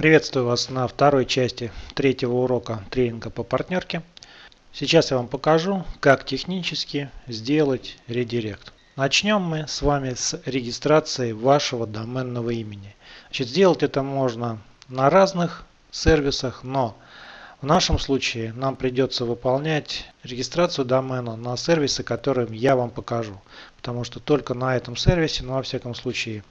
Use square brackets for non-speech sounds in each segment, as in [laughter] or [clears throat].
Приветствую вас на второй части третьего урока тренинга по партнерке. Сейчас я вам покажу, как технически сделать редирект. Начнем мы с вами с регистрации вашего доменного имени. Значит, сделать это можно на разных сервисах, но в нашем случае нам придется выполнять регистрацию домена на сервисы, которым я вам покажу. Потому что только на этом сервисе, ну во всяком случае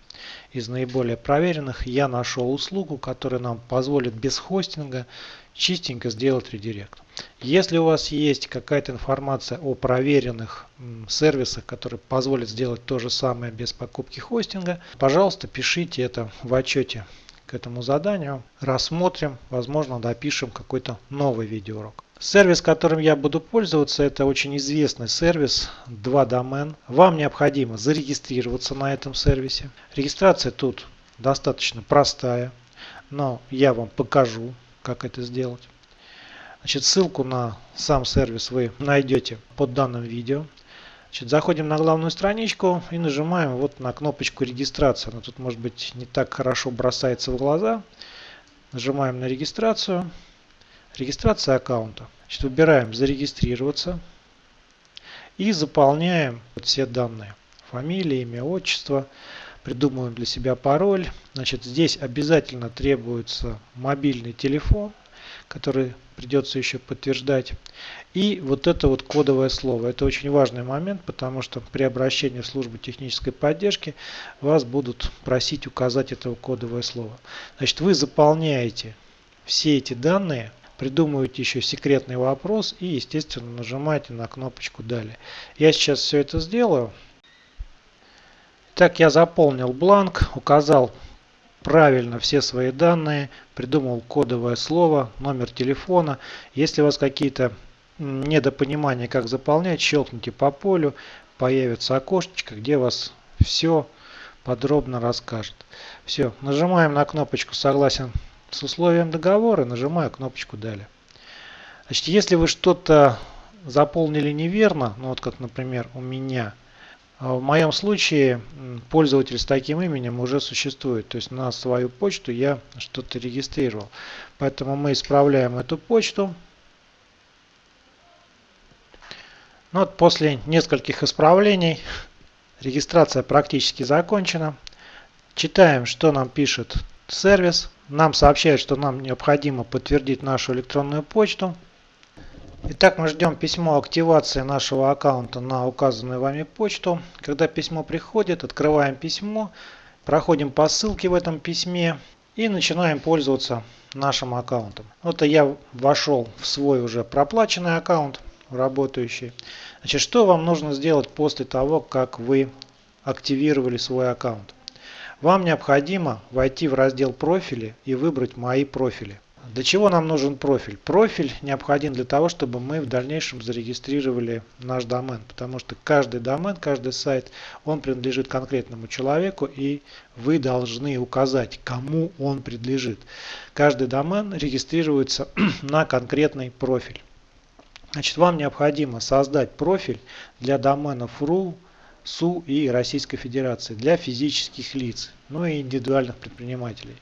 из наиболее проверенных, я нашел услугу, которая нам позволит без хостинга чистенько сделать редирект. Если у вас есть какая-то информация о проверенных сервисах, которые позволят сделать то же самое без покупки хостинга, пожалуйста, пишите это в отчете к этому заданию. Рассмотрим, возможно, допишем какой-то новый видеоурок. Сервис, которым я буду пользоваться, это очень известный сервис 2 домен. Вам необходимо зарегистрироваться на этом сервисе. Регистрация тут достаточно простая, но я вам покажу, как это сделать. Значит, ссылку на сам сервис вы найдете под данным видео. Значит, заходим на главную страничку и нажимаем вот на кнопочку регистрация. Она тут может быть не так хорошо бросается в глаза. Нажимаем на регистрацию. Регистрация аккаунта. Значит, выбираем зарегистрироваться и заполняем все данные. Фамилия, имя, отчество. Придумываем для себя пароль. Значит, здесь обязательно требуется мобильный телефон, который придется еще подтверждать. И вот это вот кодовое слово. Это очень важный момент, потому что при обращении в службу технической поддержки вас будут просить указать это кодовое слово. Значит, вы заполняете все эти данные придумываете еще секретный вопрос и, естественно, нажимаете на кнопочку «Далее». Я сейчас все это сделаю. Так я заполнил бланк, указал правильно все свои данные, придумал кодовое слово, номер телефона. Если у вас какие-то недопонимания, как заполнять, щелкните по полю, появится окошечко, где вас все подробно расскажет. Все, нажимаем на кнопочку «Согласен с условием договора нажимаю кнопочку «Далее». Значит, если вы что-то заполнили неверно, ну вот как, например, у меня, в моем случае пользователь с таким именем уже существует. То есть на свою почту я что-то регистрировал. Поэтому мы исправляем эту почту. Ну вот после нескольких исправлений [laughs] регистрация практически закончена. Читаем, что нам пишет сервис. Нам сообщает, что нам необходимо подтвердить нашу электронную почту. Итак, мы ждем письмо активации нашего аккаунта на указанную вами почту. Когда письмо приходит, открываем письмо, проходим по ссылке в этом письме и начинаем пользоваться нашим аккаунтом. Вот я вошел в свой уже проплаченный аккаунт, работающий. Значит, что вам нужно сделать после того, как вы активировали свой аккаунт? Вам необходимо войти в раздел профили и выбрать мои профили. Для чего нам нужен профиль? Профиль необходим для того, чтобы мы в дальнейшем зарегистрировали наш домен. Потому что каждый домен, каждый сайт, он принадлежит конкретному человеку и вы должны указать, кому он принадлежит. Каждый домен регистрируется [clears throat] на конкретный профиль. Значит, вам необходимо создать профиль для доменов .ru, СУ и Российской Федерации для физических лиц, ну и индивидуальных предпринимателей.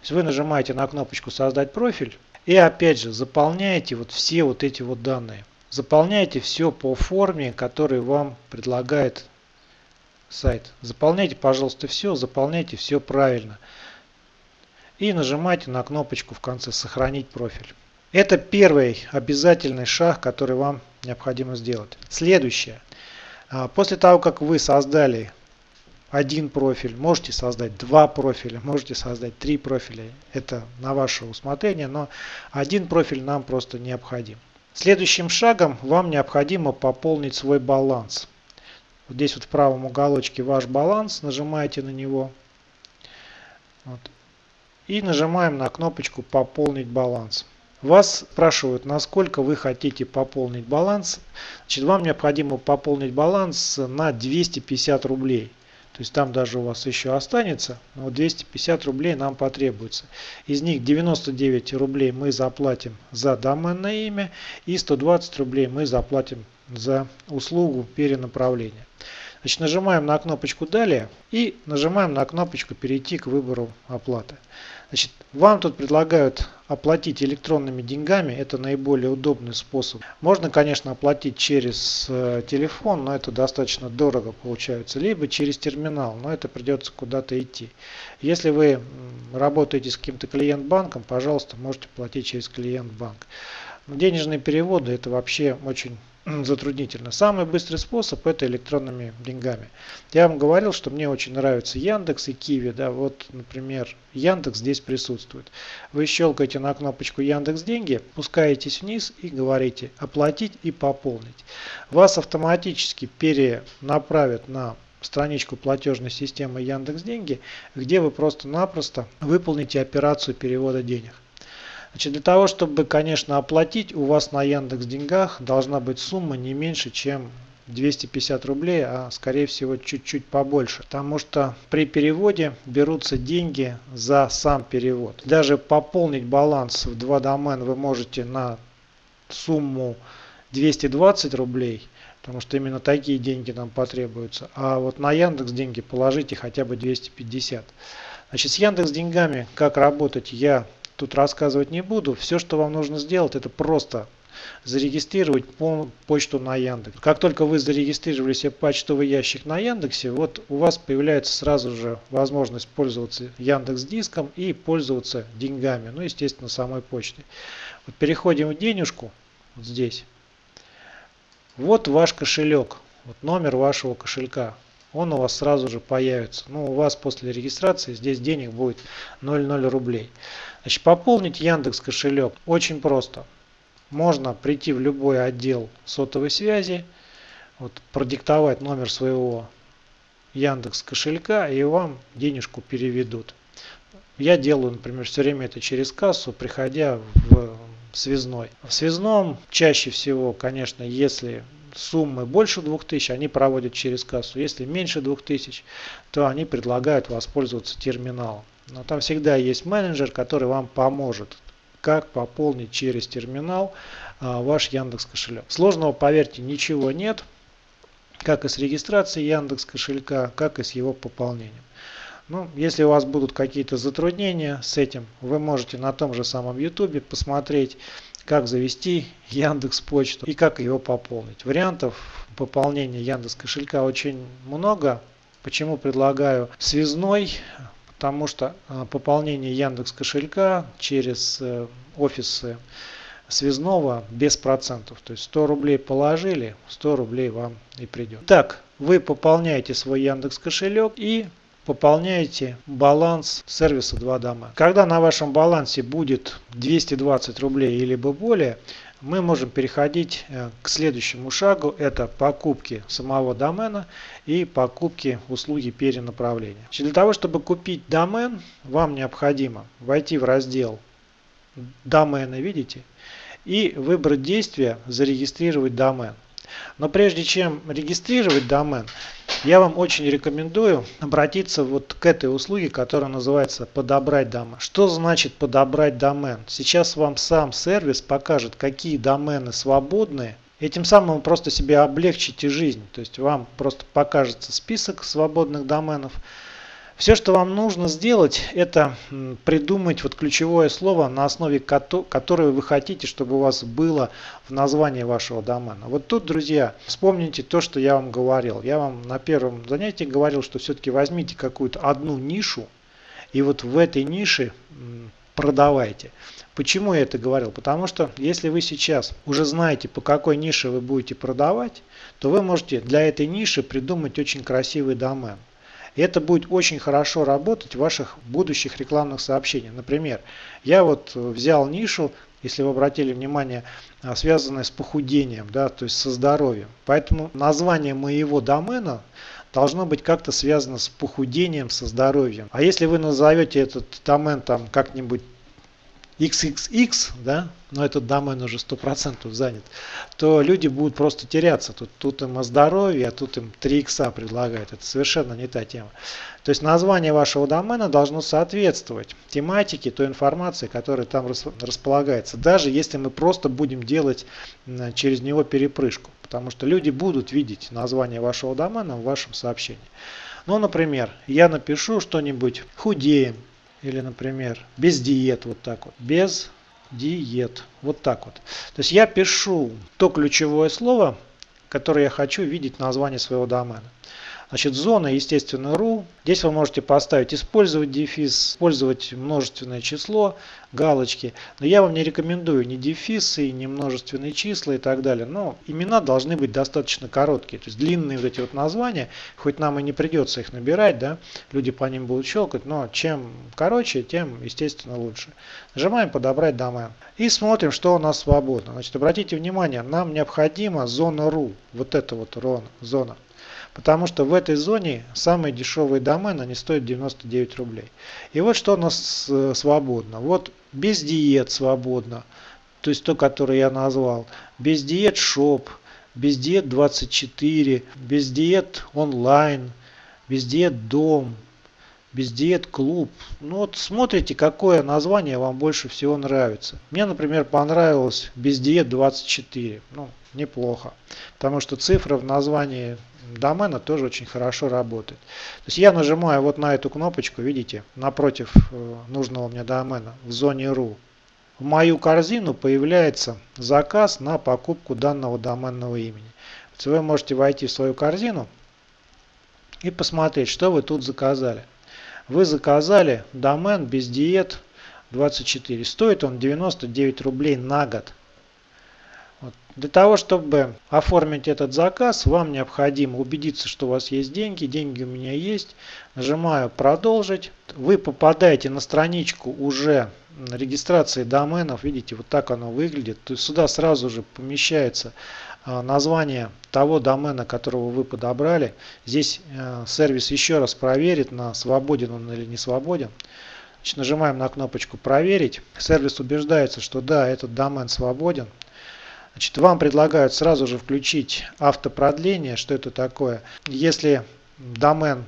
То есть вы нажимаете на кнопочку «Создать профиль» и опять же заполняете вот все вот эти вот данные. Заполняйте все по форме, которую вам предлагает сайт. Заполняйте, пожалуйста, все, заполняйте все правильно. И нажимайте на кнопочку в конце «Сохранить профиль». Это первый обязательный шаг, который вам необходимо сделать. Следующее. А, после того, как вы создали один профиль, можете создать два профиля, можете создать три профиля. Это на ваше усмотрение, но один профиль нам просто необходим. Следующим шагом вам необходимо пополнить свой баланс. Вот здесь вот в правом уголочке ваш баланс, нажимаете на него. Вот. И нажимаем на кнопочку «Пополнить баланс». Вас спрашивают, насколько вы хотите пополнить баланс. Значит, вам необходимо пополнить баланс на 250 рублей. То есть там даже у вас еще останется, но 250 рублей нам потребуется. Из них 99 рублей мы заплатим за доменное имя и 120 рублей мы заплатим за услугу перенаправления. Значит, нажимаем на кнопочку «Далее» и нажимаем на кнопочку «Перейти к выбору оплаты». Значит, вам тут предлагают оплатить электронными деньгами, это наиболее удобный способ. Можно, конечно, оплатить через э, телефон, но это достаточно дорого получается, либо через терминал, но это придется куда-то идти. Если вы работаете с каким-то клиент-банком, пожалуйста, можете платить через клиент-банк. Денежные переводы это вообще очень затруднительно. Самый быстрый способ это электронными деньгами. Я вам говорил, что мне очень нравятся Яндекс и Киви. Да, вот, например, Яндекс здесь присутствует. Вы щелкаете на кнопочку Яндекс Деньги, пускаетесь вниз и говорите оплатить и пополнить. Вас автоматически перенаправят на страничку платежной системы Яндекс Деньги, где вы просто-напросто выполните операцию перевода денег. Значит, для того, чтобы, конечно, оплатить, у вас на Яндекс Деньгах должна быть сумма не меньше, чем 250 рублей, а скорее всего чуть-чуть побольше. Потому что при переводе берутся деньги за сам перевод. Даже пополнить баланс в два домена вы можете на сумму 220 рублей, потому что именно такие деньги нам потребуются. А вот на Яндекс деньги положите хотя бы 250. Значит, с Яндекс деньгами как работать я тут рассказывать не буду. Все, что вам нужно сделать, это просто зарегистрировать почту на Яндекс. Как только вы зарегистрировали себе почтовый ящик на Яндексе, вот у вас появляется сразу же возможность пользоваться Яндекс Диском и пользоваться деньгами, ну естественно самой почтой. Вот переходим в денежку, вот здесь. Вот ваш кошелек, вот номер вашего кошелька. Он у вас сразу же появится. Ну, у вас после регистрации здесь денег будет 0,0 рублей. Значит, пополнить Яндекс кошелек очень просто. Можно прийти в любой отдел сотовой связи, вот, продиктовать номер своего Яндекс кошелька и вам денежку переведут. Я делаю, например, все время это через кассу, приходя в связной. В связном чаще всего, конечно, если суммы больше 2000, они проводят через кассу. Если меньше 2000, то они предлагают воспользоваться терминалом. Но там всегда есть менеджер, который вам поможет, как пополнить через терминал а, ваш Яндекс кошелек. Сложного, поверьте, ничего нет, как и с регистрацией Яндекс кошелька, как и с его пополнением. Ну, если у вас будут какие-то затруднения с этим, вы можете на том же самом YouTube посмотреть, как завести Яндекс Почту и как его пополнить. Вариантов пополнения Яндекс кошелька очень много. Почему предлагаю связной? потому что а, пополнение Яндекс кошелька через э, офисы связного без процентов. То есть 100 рублей положили, 100 рублей вам и придет. Так, вы пополняете свой Яндекс кошелек и пополняете баланс сервиса 2 дома. Когда на вашем балансе будет 220 рублей или более, мы можем переходить э, к следующему шагу. Это покупки самого домена и покупки услуги перенаправления. Для того, чтобы купить домен, вам необходимо войти в раздел домены, видите, и выбрать действие «Зарегистрировать домен». Но прежде чем регистрировать домен, я вам очень рекомендую обратиться вот к этой услуге, которая называется «Подобрать домен». Что значит «Подобрать домен»? Сейчас вам сам сервис покажет, какие домены свободны. Этим самым вы просто себе облегчите жизнь. То есть вам просто покажется список свободных доменов. Все, что вам нужно сделать, это придумать вот ключевое слово, на основе которого вы хотите, чтобы у вас было в названии вашего домена. Вот тут, друзья, вспомните то, что я вам говорил. Я вам на первом занятии говорил, что все-таки возьмите какую-то одну нишу, и вот в этой нише продавайте. Почему я это говорил? Потому что если вы сейчас уже знаете, по какой нише вы будете продавать, то вы можете для этой ниши придумать очень красивый домен. Это будет очень хорошо работать в ваших будущих рекламных сообщениях. Например, я вот взял нишу, если вы обратили внимание, а, связанная с похудением, да, то есть со здоровьем. Поэтому название моего домена должно быть как-то связано с похудением, со здоровьем. А если вы назовете этот домен там как-нибудь XXX, да, но этот домен уже 100% занят, то люди будут просто теряться. Тут, тут им о здоровье, а тут им 3 икса предлагают. Это совершенно не та тема. То есть название вашего домена должно соответствовать тематике, той информации, которая там располагается. Даже если мы просто будем делать через него перепрыжку. Потому что люди будут видеть название вашего домена в вашем сообщении. Ну, например, я напишу что-нибудь «худеем», Или, например, без диет, вот так вот. Без диет. Вот так вот. То есть я пишу то ключевое слово, которое я хочу видеть в названии своего домена. Значит, зона, естественно, ru. Здесь вы можете поставить использовать дефис, использовать множественное число, галочки. Но я вам не рекомендую ни дефисы, ни множественные числа и так далее. Но имена должны быть достаточно короткие. То есть длинные вот эти вот названия, хоть нам и не придется их набирать, да, люди по ним будут щелкать, но чем короче, тем, естественно, лучше. Нажимаем подобрать домен. И смотрим, что у нас свободно. Значит, обратите внимание, нам необходима зона ru. Вот эта вот зона. Потому что в этой зоне самые дешевые домены, они стоят 99 рублей. И вот что у нас э, свободно. Вот без диет свободно. То есть то, которое я назвал. Без диет шоп, без диет 24, без диет онлайн, без диет дом, без диет клуб. Ну вот смотрите, какое название вам больше всего нравится. Мне, например, понравилось без диет 24. Ну, неплохо. Потому что цифра в названии домена тоже очень хорошо работает. То есть я нажимаю вот на эту кнопочку, видите, напротив э, нужного мне домена в зоне RU. В мою корзину появляется заказ на покупку данного доменного имени. Вы можете войти в свою корзину и посмотреть, что вы тут заказали. Вы заказали домен без диет 24. Стоит он 99 рублей на год. Для того, чтобы оформить этот заказ, вам необходимо убедиться, что у вас есть деньги. Деньги у меня есть. Нажимаю «Продолжить». Вы попадаете на страничку уже регистрации доменов. Видите, вот так оно выглядит. То есть сюда сразу же помещается название того домена, которого вы подобрали. Здесь э, сервис еще раз проверит, на свободен он или не свободен. Значит, нажимаем на кнопочку «Проверить». Сервис убеждается, что да, этот домен свободен. Значит, вам предлагают сразу же включить автопродление. Что это такое? Если домен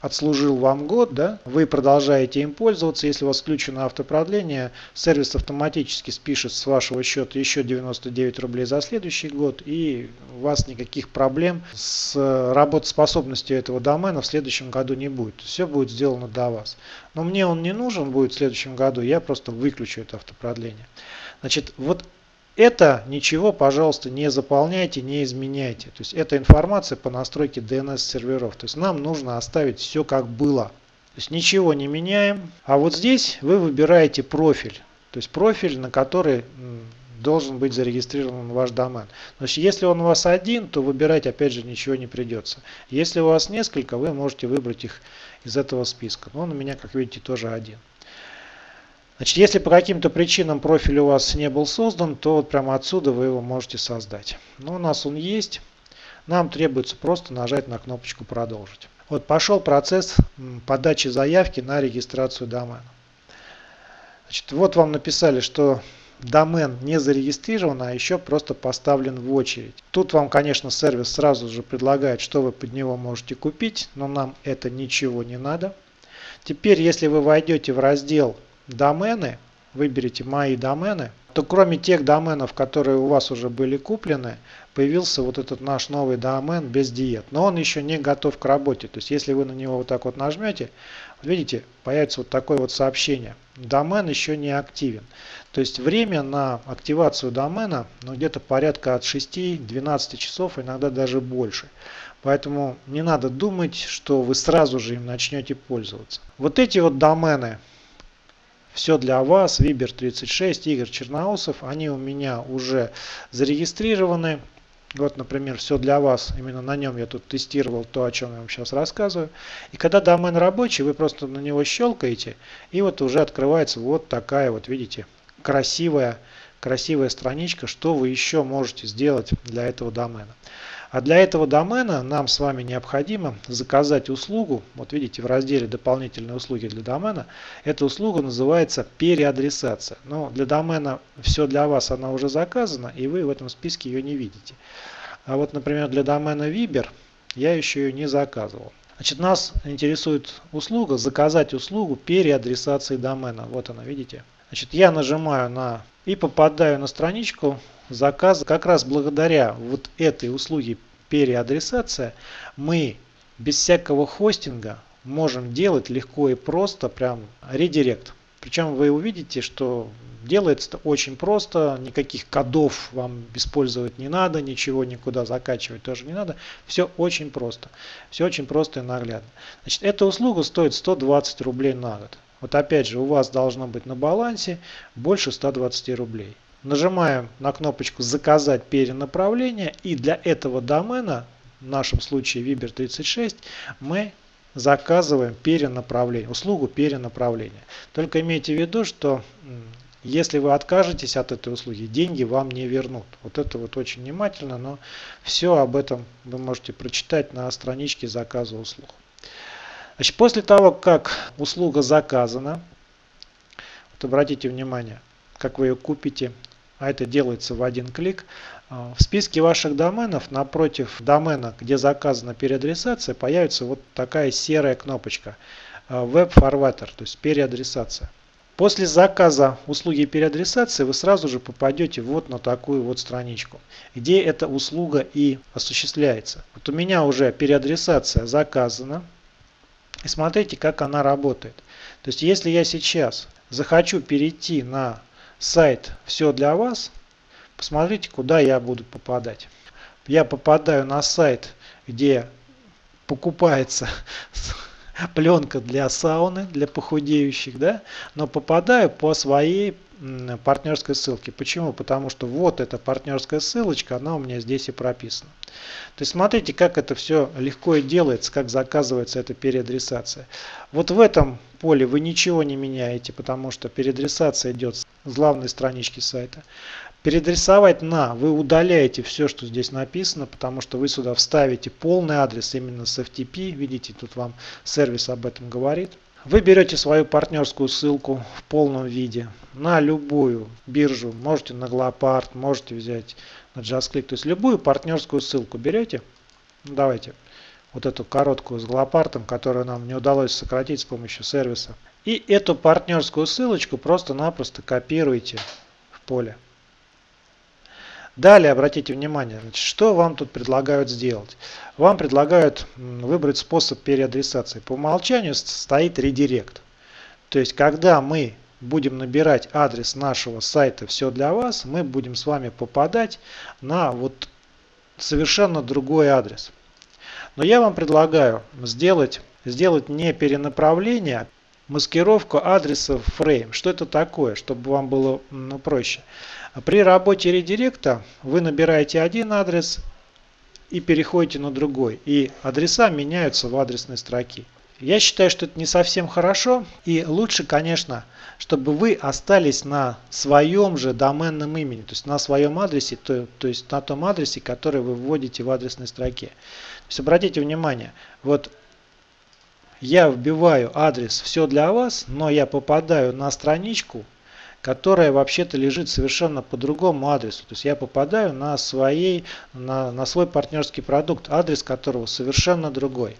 отслужил вам год, да, вы продолжаете им пользоваться. Если у вас включено автопродление, сервис автоматически спишет с вашего счета еще 99 рублей за следующий год, и у вас никаких проблем с работоспособностью этого домена в следующем году не будет. Все будет сделано до вас. Но мне он не нужен будет в следующем году, я просто выключу это автопродление. Значит, вот это ничего, пожалуйста, не заполняйте, не изменяйте. То есть это информация по настройке DNS серверов. То есть нам нужно оставить все как было. То есть ничего не меняем. А вот здесь вы выбираете профиль. То есть профиль, на который должен быть зарегистрирован ваш домен. Значит, если он у вас один, то выбирать опять же ничего не придется. Если у вас несколько, вы можете выбрать их из этого списка. Но он у меня, как видите, тоже один. Значит, если по каким-то причинам профиль у вас не был создан, то вот прямо отсюда вы его можете создать. Но у нас он есть. Нам требуется просто нажать на кнопочку «Продолжить». Вот пошел процесс подачи заявки на регистрацию домена. Значит, вот вам написали, что домен не зарегистрирован, а еще просто поставлен в очередь. Тут вам, конечно, сервис сразу же предлагает, что вы под него можете купить, но нам это ничего не надо. Теперь, если вы войдете в раздел домены, выберите мои домены, то кроме тех доменов, которые у вас уже были куплены, появился вот этот наш новый домен без диет. Но он еще не готов к работе. То есть если вы на него вот так вот нажмете, видите, появится вот такое вот сообщение. Домен еще не активен. То есть время на активацию домена ну, где-то порядка от 6-12 часов, иногда даже больше. Поэтому не надо думать, что вы сразу же им начнете пользоваться. Вот эти вот домены все для вас, Вибер 36, Игорь Черноусов, они у меня уже зарегистрированы. Вот, например, все для вас, именно на нем я тут тестировал то, о чем я вам сейчас рассказываю. И когда домен рабочий, вы просто на него щелкаете, и вот уже открывается вот такая вот, видите, красивая, красивая страничка, что вы еще можете сделать для этого домена. А для этого домена нам с вами необходимо заказать услугу. Вот видите в разделе дополнительные услуги для домена. Эта услуга называется переадресация. Но для домена все для вас она уже заказана и вы в этом списке ее не видите. А вот например для домена Viber я еще ее не заказывал. Значит, нас интересует услуга, заказать услугу переадресации домена. Вот она, видите? Значит, я нажимаю на и попадаю на страничку заказа. Как раз благодаря вот этой услуге переадресация мы без всякого хостинга можем делать легко и просто, прям редирект. Причем вы увидите, что делается это очень просто, никаких кодов вам использовать не надо, ничего никуда закачивать тоже не надо. Все очень просто. Все очень просто и наглядно. Значит, эта услуга стоит 120 рублей на год. Вот опять же, у вас должно быть на балансе больше 120 рублей. Нажимаем на кнопочку «Заказать перенаправление» и для этого домена, в нашем случае Viber 36, мы заказываем перенаправление, услугу перенаправления. Только имейте в виду, что если вы откажетесь от этой услуги, деньги вам не вернут. Вот это вот очень внимательно, но все об этом вы можете прочитать на страничке заказа услуг. Значит, после того, как услуга заказана, вот обратите внимание, как вы ее купите, а это делается в один клик. А, в списке ваших доменов напротив домена, где заказана переадресация, появится вот такая серая кнопочка а, Web Forwarder, то есть переадресация. После заказа услуги переадресации вы сразу же попадете вот на такую вот страничку, где эта услуга и осуществляется. Вот у меня уже переадресация заказана. И смотрите, как она работает. То есть, если я сейчас захочу перейти на сайт «Все для вас», посмотрите, куда я буду попадать. Я попадаю на сайт, где покупается пленка для сауны, для похудеющих, да, но попадаю по своей партнерской ссылке. Почему? Потому что вот эта партнерская ссылочка, она у меня здесь и прописана. То есть смотрите, как это все легко и делается, как заказывается эта переадресация. Вот в этом поле вы ничего не меняете, потому что переадресация идет с главной странички сайта. Переадресовать на вы удаляете все, что здесь написано, потому что вы сюда вставите полный адрес именно с FTP. Видите, тут вам сервис об этом говорит. Вы берете свою партнерскую ссылку в полном виде на любую биржу. Можете на Glopart, можете взять на JustClick. То есть любую партнерскую ссылку берете. Давайте вот эту короткую с Glopart, которую нам не удалось сократить с помощью сервиса. И эту партнерскую ссылочку просто-напросто копируете в поле. Далее обратите внимание, значит, что вам тут предлагают сделать. Вам предлагают выбрать способ переадресации. По умолчанию стоит редирект. То есть, когда мы будем набирать адрес нашего сайта «Все для вас», мы будем с вами попадать на вот совершенно другой адрес. Но я вам предлагаю сделать, сделать не перенаправление, маскировку адреса frame. Что это такое, чтобы вам было ну, проще? При работе редиректа вы набираете один адрес и переходите на другой. И адреса меняются в адресной строке. Я считаю, что это не совсем хорошо. И лучше, конечно, чтобы вы остались на своем же доменном имени. То есть на своем адресе, то, то есть на том адресе, который вы вводите в адресной строке. То есть обратите внимание, вот я вбиваю адрес «Все для вас», но я попадаю на страничку, которая вообще-то лежит совершенно по другому адресу. То есть я попадаю на, своей, на, на свой партнерский продукт, адрес которого совершенно другой.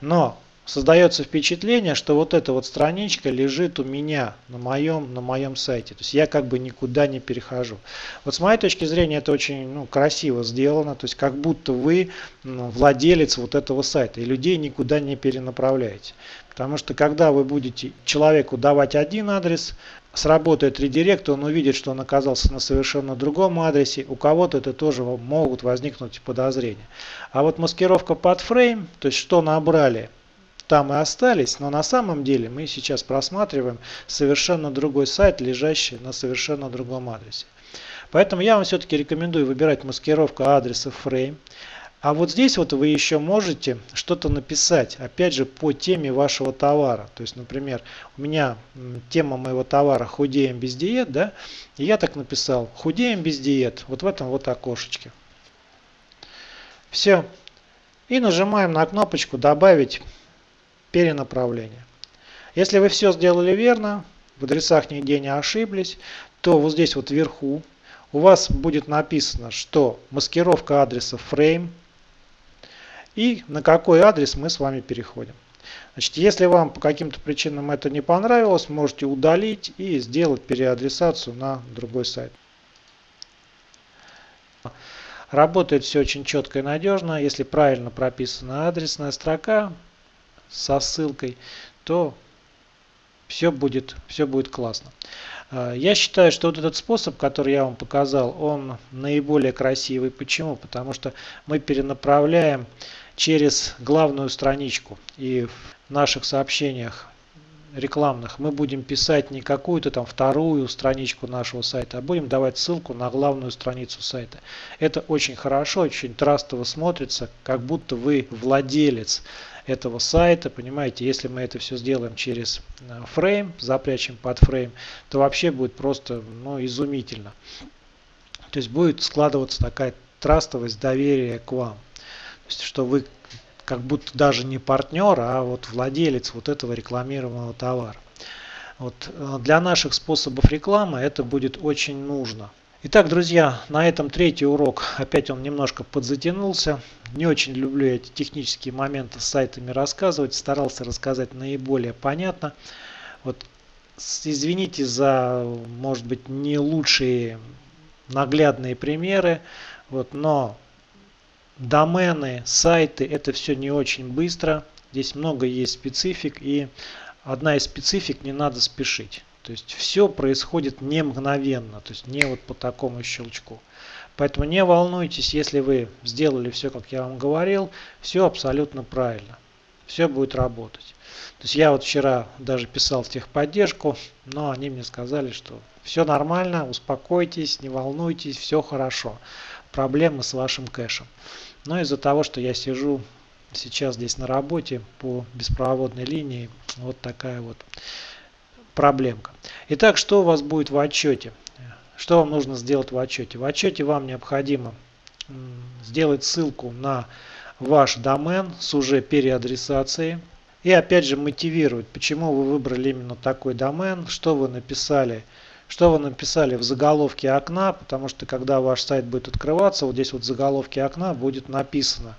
Но создается впечатление, что вот эта вот страничка лежит у меня на моем, на моем сайте. То есть я как бы никуда не перехожу. Вот с моей точки зрения это очень ну, красиво сделано. То есть как будто вы ну, владелец вот этого сайта и людей никуда не перенаправляете. Потому что когда вы будете человеку давать один адрес, сработает редирект, он увидит, что он оказался на совершенно другом адресе. У кого-то это тоже могут возникнуть подозрения. А вот маскировка под фрейм, то есть что набрали, там и остались, но на самом деле мы сейчас просматриваем совершенно другой сайт, лежащий на совершенно другом адресе. Поэтому я вам все-таки рекомендую выбирать маскировку адреса frame. А вот здесь вот вы еще можете что-то написать, опять же, по теме вашего товара. То есть, например, у меня тема моего товара «Худеем без диет», да, и я так написал «Худеем без диет» вот в этом вот окошечке. Все. И нажимаем на кнопочку «Добавить перенаправление». Если вы все сделали верно, в адресах нигде не ошиблись, то вот здесь вот вверху у вас будет написано, что маскировка адреса frame – и на какой адрес мы с вами переходим. Значит, если вам по каким-то причинам это не понравилось, можете удалить и сделать переадресацию на другой сайт. Работает все очень четко и надежно. Если правильно прописана адресная строка, со ссылкой, то все будет, все будет классно. А, я считаю, что вот этот способ, который я вам показал, он наиболее красивый. Почему? Потому что мы перенаправляем через главную страничку. И в наших сообщениях рекламных мы будем писать не какую-то там вторую страничку нашего сайта, а будем давать ссылку на главную страницу сайта. Это очень хорошо, очень трастово смотрится, как будто вы владелец этого сайта, понимаете, если мы это все сделаем через э, фрейм, запрячем под фрейм, то вообще будет просто ну, изумительно. То есть будет складываться такая трастовость доверия к вам. То есть, что вы как будто даже не партнер, а вот владелец вот этого рекламируемого товара. Вот э, для наших способов рекламы это будет очень нужно. Итак, друзья, на этом третий урок, опять он немножко подзатянулся. Не очень люблю эти технические моменты с сайтами рассказывать, старался рассказать наиболее понятно. Вот извините за, может быть, не лучшие наглядные примеры, вот, но домены, сайты, это все не очень быстро. Здесь много есть специфик и одна из специфик не надо спешить. То есть все происходит не мгновенно, то есть не вот по такому щелчку. Поэтому не волнуйтесь, если вы сделали все, как я вам говорил, все абсолютно правильно. Все будет работать. То есть я вот вчера даже писал техподдержку, но они мне сказали, что все нормально, успокойтесь, не волнуйтесь, все хорошо. Проблемы с вашим кэшем. Но из-за того, что я сижу сейчас здесь на работе по беспроводной линии, вот такая вот проблемка. Итак, что у вас будет в отчете? Что вам нужно сделать в отчете? В отчете вам необходимо сделать ссылку на ваш домен с уже переадресацией. И опять же мотивировать, почему вы выбрали именно такой домен, что вы написали, что вы написали в заголовке окна, потому что когда ваш сайт будет открываться, вот здесь вот в заголовке окна будет написано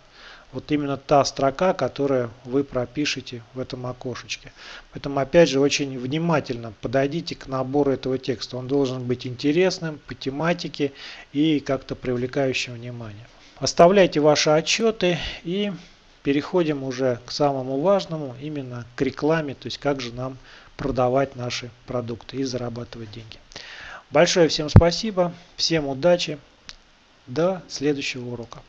вот именно та строка, которую вы пропишете в этом окошечке. Поэтому опять же очень внимательно подойдите к набору этого текста. Он должен быть интересным по тематике и как-то привлекающим внимание. Оставляйте ваши отчеты и переходим уже к самому важному, именно к рекламе, то есть как же нам продавать наши продукты и зарабатывать деньги. Большое всем спасибо, всем удачи, до следующего урока.